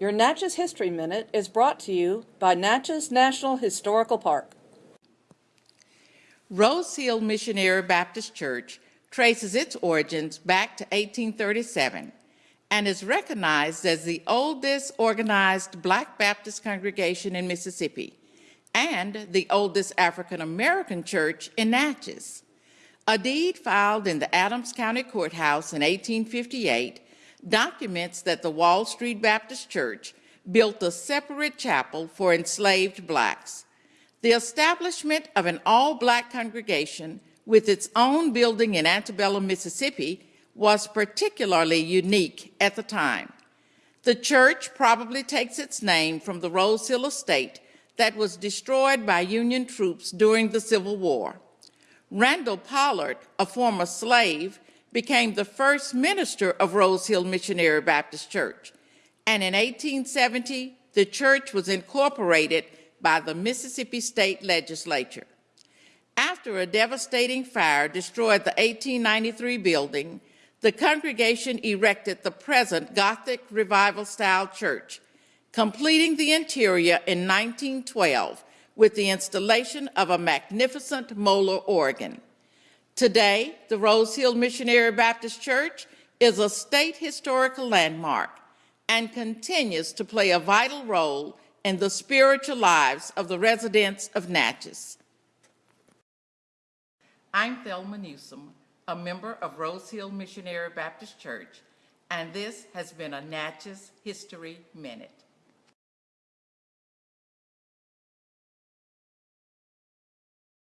Your Natchez History Minute is brought to you by Natchez National Historical Park. Rose Hill Missionary Baptist Church traces its origins back to 1837 and is recognized as the oldest organized Black Baptist congregation in Mississippi and the oldest African American church in Natchez. A deed filed in the Adams County Courthouse in 1858 documents that the Wall Street Baptist Church built a separate chapel for enslaved blacks. The establishment of an all-black congregation with its own building in Antebellum, Mississippi was particularly unique at the time. The church probably takes its name from the Rose Hill estate that was destroyed by Union troops during the Civil War. Randall Pollard, a former slave, became the first minister of Rose Hill Missionary Baptist Church. And in 1870, the church was incorporated by the Mississippi State Legislature. After a devastating fire destroyed the 1893 building, the congregation erected the present Gothic Revival style church, completing the interior in 1912 with the installation of a magnificent Moeller organ. Today, the Rose Hill Missionary Baptist Church is a state historical landmark and continues to play a vital role in the spiritual lives of the residents of Natchez. I'm Thelma Newsom, a member of Rose Hill Missionary Baptist Church, and this has been a Natchez History Minute.